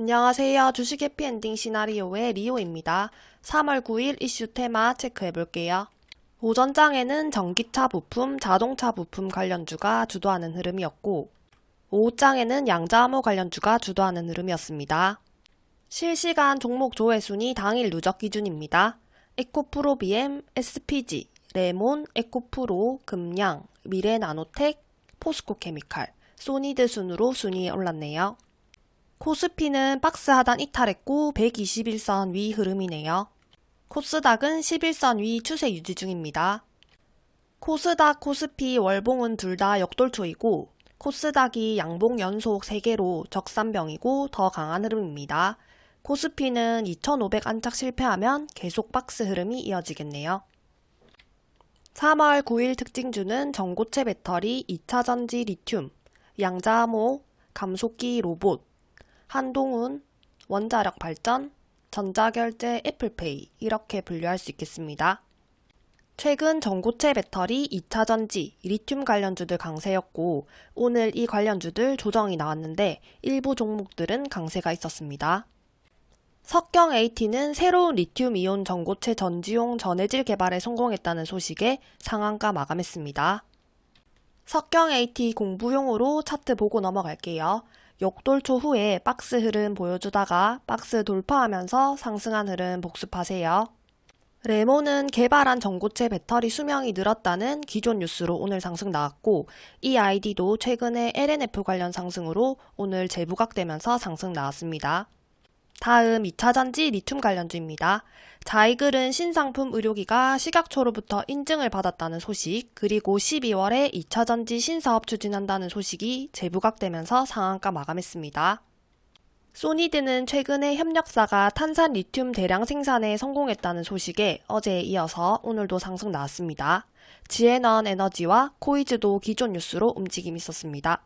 안녕하세요. 주식 해피엔딩 시나리오의 리오입니다. 3월 9일 이슈 테마 체크해볼게요. 오전장에는 전기차 부품, 자동차 부품 관련주가 주도하는 흐름이었고 오후장에는 양자암호 관련주가 주도하는 흐름이었습니다. 실시간 종목 조회 순위 당일 누적 기준입니다. 에코프로 BM, SPG, 레몬, 에코프로, 금양, 미래나노텍, 포스코케미칼, 소니드 순으로 순위에 올랐네요. 코스피는 박스 하단 이탈했고 121선 위 흐름이네요. 코스닥은 11선 위 추세 유지 중입니다. 코스닥, 코스피, 월봉은 둘 다 역돌초이고 코스닥이 양봉 연속 3개로 적산병이고 더 강한 흐름입니다. 코스피는 2500 안착 실패하면 계속 박스 흐름이 이어지겠네요. 3월 9일 특징주는 전고체 배터리, 2차전지 리튬, 양자암호, 감속기 로봇, 한동훈, 원자력 발전, 전자결제 애플페이 이렇게 분류할 수 있겠습니다. 최근 전고체 배터리, 2차전지, 리튬 관련주들 강세였고 오늘 이 관련주들 조정이 나왔는데 일부 종목들은 강세가 있었습니다. 석경 AT는 새로운 리튬 이온 전고체 전지용 전해질 개발에 성공했다는 소식에 상한가 마감했습니다. 석경 AT 공부용으로 차트 보고 넘어갈게요. 역돌초 후에 박스 흐름 보여주다가 박스 돌파하면서 상승한 흐름 복습하세요. 레몬은 개발한 전고체 배터리 수명이 늘었다는 기존 뉴스로 오늘 상승 나왔고 이 아이디도 최근에 LNF 관련 상승으로 오늘 재부각되면서 상승 나왔습니다. 다음 2차전지 리튬 관련주입니다. 자이글은 신상품 의료기가 식약처로부터 인증을 받았다는 소식, 그리고 12월에 2차 전지 신사업 추진한다는 소식이 재부각되면서 상한가 마감했습니다. 소니드는 최근에 협력사가 탄산 리튬 대량 생산에 성공했다는 소식에 어제에 이어서 오늘도 상승 나왔습니다. 지엔원에너지와 코이즈도 기존 뉴스로 움직임이 있었습니다.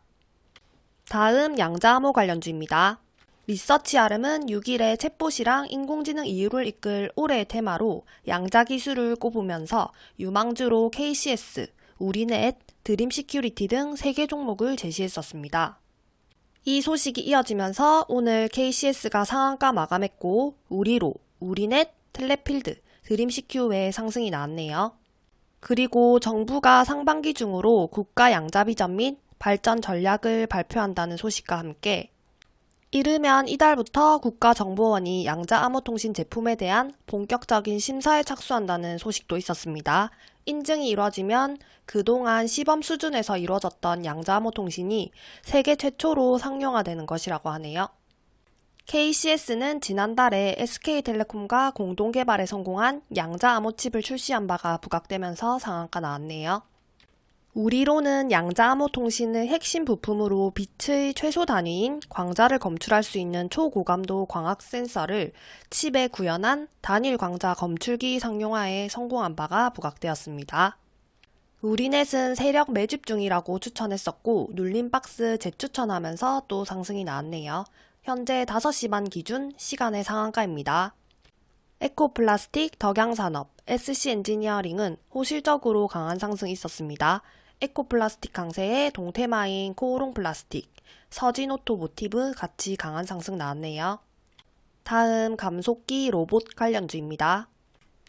다음 양자암호 관련주입니다. 리서치알음은 6일에 챗봇이랑 인공지능 이후를 이끌 올해의 테마로 양자 기술을 꼽으면서 유망주로 KCS, 우리넷, 드림 시큐리티 등 3개 종목을 제시했었습니다. 이 소식이 이어지면서 오늘 KCS가 상한가 마감했고 우리로, 우리넷, 텔레필드, 드림시큐 외에 상승이 나왔네요. 그리고 정부가 상반기 중으로 국가 양자비전 및 발전 전략을 발표한다는 소식과 함께 이르면 이달부터 국가정보원이 양자 암호통신 제품에 대한 본격적인 심사에 착수한다는 소식도 있었습니다. 인증이 이뤄지면 그동안 시범 수준에서 이루어졌던 양자 암호통신이 세계 최초로 상용화되는 것이라고 하네요. KCS는 지난달에 SK텔레콤과 공동 개발에 성공한 양자 암호칩을 출시한 바가 부각되면서 상한가 나왔네요. 우리로는 양자암호 통신의 핵심 부품으로 빛의 최소 단위인 광자를 검출할 수 있는 초고감도 광학 센서를 칩에 구현한 단일 광자 검출기 상용화에 성공한 바가 부각되었습니다. 우리넷은 세력 매집 중이라고 추천했었고 눌림박스 재추천하면서 또 상승이 나왔네요. 현재 5시 반 기준 시간외 상한가입니다. 에코플라스틱, 덕양산업, SC 엔지니어링은 호실적으로 강한 상승이 있었습니다. 에코플라스틱 강세에 동테마인 코오롱 플라스틱, 서진오토모티브 같이 강한 상승 나왔네요. 다음 감속기 로봇 관련주입니다.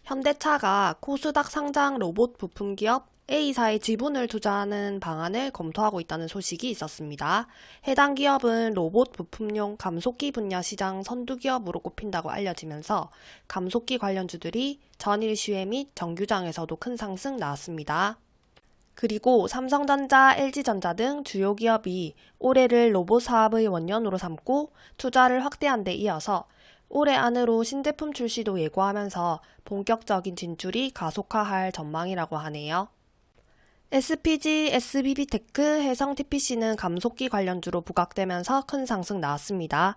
현대차가 코스닥 상장 로봇 부품 기업 A사의 지분을 투자하는 방안을 검토하고 있다는 소식이 있었습니다. 해당 기업은 로봇 부품용 감속기 분야 시장 선두 기업으로 꼽힌다고 알려지면서 감속기 관련주들이 전일 시회 및 정규장에서도 큰 상승 나왔습니다. 그리고 삼성전자, LG전자 등 주요 기업이 올해를 로봇 사업의 원년으로 삼고 투자를 확대한 데 이어서 올해 안으로 신제품 출시도 예고하면서 본격적인 진출이 가속화할 전망이라고 하네요. SPG, SBB테크, 해성TPC는 감속기 관련주로 부각되면서 큰 상승 나왔습니다.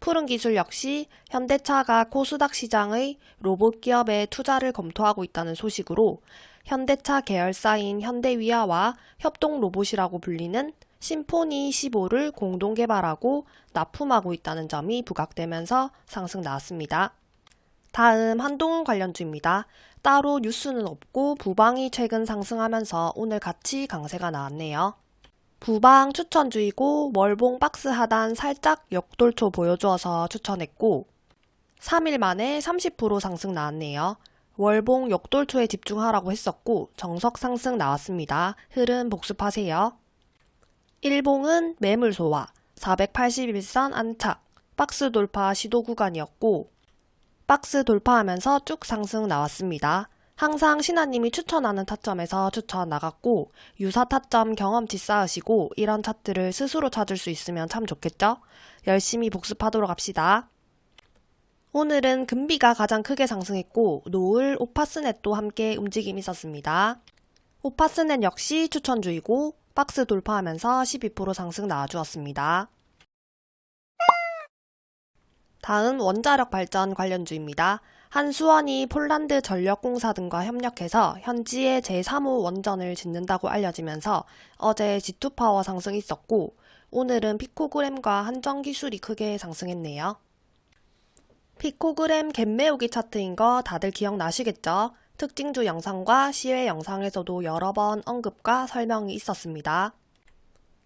푸른 기술 역시 현대차가 코스닥 시장의 로봇 기업에 투자를 검토하고 있다는 소식으로 현대차 계열사인 현대위아와 협동 로봇이라고 불리는 심포니 15를 공동 개발하고 납품하고 있다는 점이 부각되면서 상승 나왔습니다. 다음 한동훈 관련주입니다. 따로 뉴스는 없고 부방이 최근 상승하면서 오늘 같이 강세가 나왔네요. 부방 추천주이고 월봉 박스 하단 살짝 역돌초 보여주어서 추천했고 3일 만에 30% 상승 나왔네요. 월봉 역돌초에 집중하라고 했었고 정석 상승 나왔습니다. 흐름 복습하세요. 일봉은 매물 소화, 481선 안착, 박스 돌파 시도 구간이었고 박스 돌파하면서 쭉 상승 나왔습니다. 항상 신하님이 추천하는 타점에서 추천 나갔고 유사 타점 경험치 쌓으시고 이런 차트를 스스로 찾을 수 있으면 참 좋겠죠? 열심히 복습하도록 합시다. 오늘은 금비가 가장 크게 상승했고 노을 오파스넷도 함께 움직임이 있었습니다. 오파스넷 역시 추천주이고 박스 돌파하면서 12% 상승 나와주었습니다. 다음 원자력 발전 관련주입니다. 한수원이 폴란드 전력공사 등과 협력해서 현지에 제3호 원전을 짓는다고 알려지면서 어제 G2파워 상승이 있었고 오늘은 피코그램과 한정 기술이 크게 상승했네요. 피코그램 갭 메우기 차트인 거 다들 기억나시겠죠? 특징주 영상과 시외 영상에서도 여러 번 언급과 설명이 있었습니다.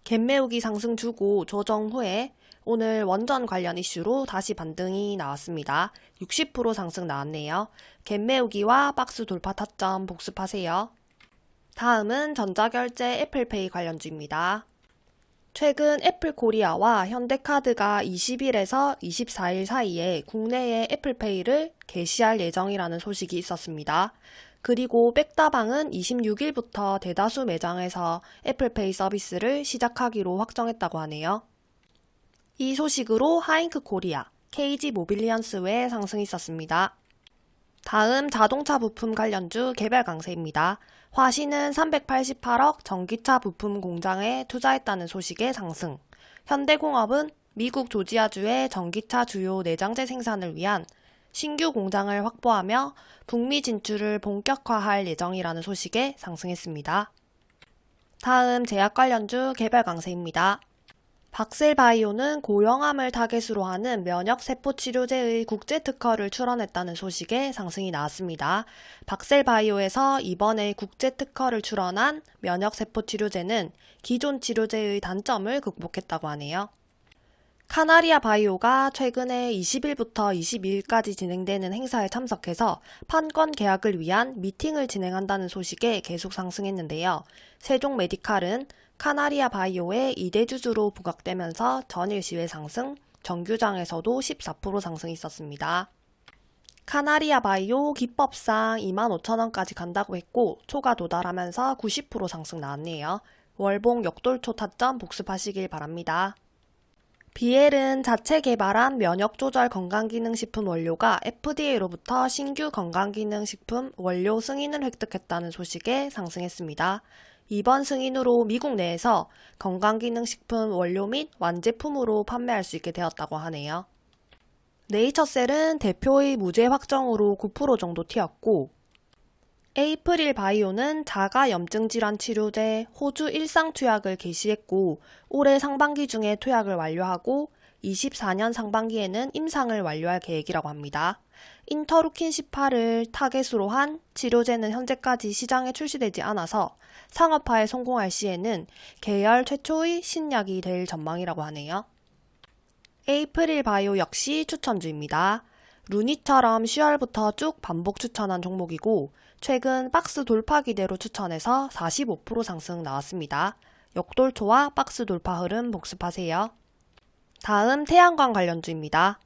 갭 메우기 상승 주고 조정 후에 오늘 원전 관련 이슈로 다시 반등이 나왔습니다. 60% 상승 나왔네요. 갭 메우기와 박스 돌파 타점 복습하세요. 다음은 전자결제 애플페이 관련주입니다. 최근 애플 코리아와 현대카드가 20일에서 24일 사이에 국내에 애플페이를 개시할 예정이라는 소식이 있었습니다. 그리고 백다방은 26일부터 대다수 매장에서 애플페이 서비스를 시작하기로 확정했다고 하네요. 이 소식으로 하인크코리아, KG 모빌리언스 외에 상승이 있었습니다. 다음 자동차 부품 관련주 개별 강세입니다. 화신은 388억 전기차 부품 공장에 투자했다는 소식에 상승. 현대공업은 미국 조지아주의 전기차 주요 내장재 생산을 위한 신규 공장을 확보하며 북미 진출을 본격화할 예정이라는 소식에 상승했습니다. 다음 제약 관련주 개별 강세입니다. 박셀바이오는 고령암을 타겟으로 하는 면역세포 치료제의 국제 특허를 출원했다는 소식에 상승이 나왔습니다. 박셀바이오에서 이번에 국제 특허를 출원한 면역세포 치료제는 기존 치료제의 단점을 극복했다고 하네요. 카나리아 바이오가 최근에 20일부터 22일까지 진행되는 행사에 참석해서 판권 계약을 위한 미팅을 진행한다는 소식에 계속 상승했는데요. 세종 메디칼은 카나리아 바이오의 2대 주주로 부각되면서 전일 시외 상승, 정규장에서도 14% 상승이 있었습니다. 카나리아 바이오 기법상 25,000원까지 간다고 했고 초가 도달하면서 90% 상승 나왔네요. 월봉 역돌초 타점 복습하시길 바랍니다. 비엘은 자체 개발한 면역조절 건강기능식품 원료가 FDA로부터 신규 건강기능식품 원료 승인을 획득했다는 소식에 상승했습니다. 이번 승인으로 미국 내에서 건강기능식품 원료 및 완제품으로 판매할 수 있게 되었다고 하네요. 네이처셀은 대표의 무죄 확정으로 9% 정도 튀었고 에이프릴 바이오는 자가 염증 질환 치료제 호주 일상 투약을 개시했고 올해 상반기 중에 투약을 완료하고 24년 상반기에는 임상을 완료할 계획이라고 합니다. 인터루킨 18을 타겟으로 한 치료제는 현재까지 시장에 출시되지 않아서 상업화에 성공할 시에는 계열 최초의 신약이 될 전망이라고 하네요. 에이프릴 바이오 역시 추천주입니다. 루니처럼 10월부터 쭉 반복 추천한 종목이고 최근 박스 돌파 기대로 추천해서 45% 상승 나왔습니다. 역돌초와 박스 돌파 흐름 복습하세요. 다음 태양광 관련주입니다.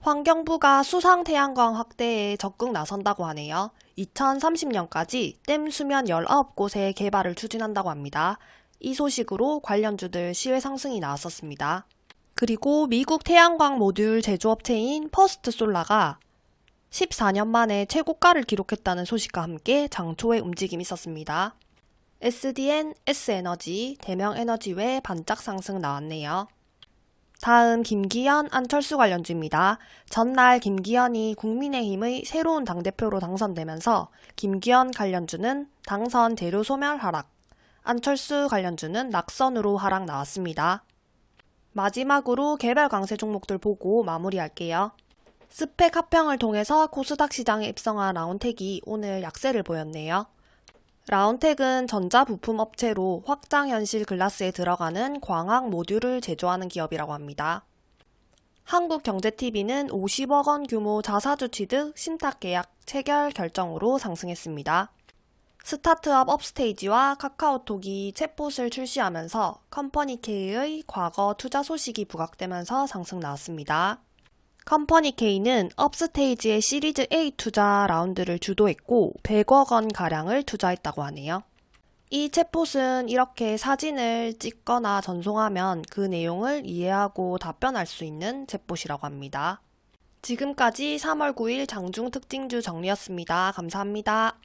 환경부가 수상 태양광 확대에 적극 나선다고 하네요. 2030년까지 댐 수면 19곳의 개발을 추진한다고 합니다. 이 소식으로 관련주들 시외 상승이 나왔었습니다. 그리고 미국 태양광 모듈 제조업체인 퍼스트 솔라가 14년 만에 최고가를 기록했다는 소식과 함께 장초에 움직임이 있었습니다. SDN, S에너지, 대명에너지 외 반짝 상승 나왔네요. 다음 김기현, 안철수 관련주입니다. 전날 김기현이 국민의힘의 새로운 당대표로 당선되면서 김기현 관련주는 당선 재료 소멸 하락, 안철수 관련주는 낙선으로 하락 나왔습니다. 마지막으로 개별 강세 종목들 보고 마무리할게요. 스펙 합평을 통해서 코스닥 시장에 입성한 라운텍이 오늘 약세를 보였네요. 라운텍은 전자부품 업체로 확장현실 글라스에 들어가는 광학 모듈을 제조하는 기업이라고 합니다. 한국경제TV는 50억 원 규모 자사주 취득 신탁 계약 체결 결정으로 상승했습니다. 스타트업 업스테이지와 카카오톡이 챗봇을 출시하면서 컴퍼니 K의 과거 투자 소식이 부각되면서 상승 나왔습니다. 컴퍼니 K는 업스테이지의 시리즈 A 투자 라운드를 주도했고 100억 원 가량을 투자했다고 하네요. 이 챗봇은 이렇게 사진을 찍거나 전송하면 그 내용을 이해하고 답변할 수 있는 챗봇이라고 합니다. 지금까지 3월 9일 장중 특징주 정리였습니다. 감사합니다.